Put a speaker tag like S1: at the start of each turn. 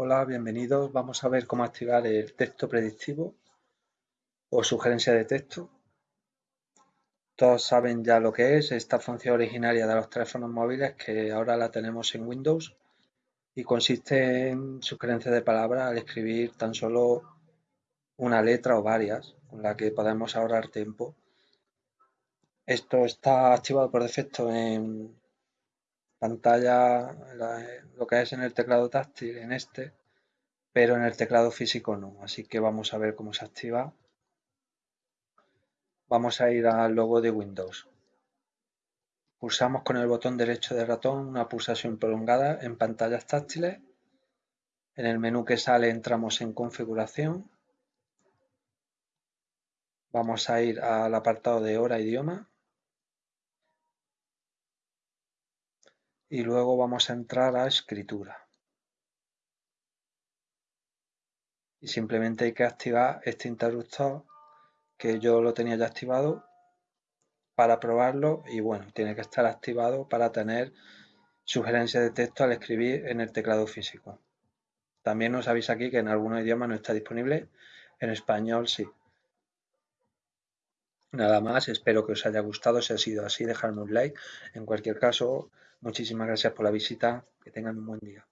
S1: Hola, bienvenidos. Vamos a ver cómo activar el texto predictivo o sugerencia de texto. Todos saben ya lo que es esta función originaria de los teléfonos móviles que ahora la tenemos en Windows y consiste en sugerencia de palabras al escribir tan solo una letra o varias con la que podemos ahorrar tiempo. Esto está activado por defecto en pantalla, lo que es en el teclado táctil, en este, pero en el teclado físico no. Así que vamos a ver cómo se activa. Vamos a ir al logo de Windows. Pulsamos con el botón derecho del ratón una pulsación prolongada en pantallas táctiles. En el menú que sale entramos en configuración. Vamos a ir al apartado de hora idioma. Y luego vamos a entrar a escritura. Y simplemente hay que activar este interruptor que yo lo tenía ya activado para probarlo y bueno, tiene que estar activado para tener sugerencias de texto al escribir en el teclado físico. También nos avisa aquí que en algunos idiomas no está disponible, en español sí. Nada más, espero que os haya gustado, si ha sido así dejadme un like. En cualquier caso, muchísimas gracias por la visita, que tengan un buen día.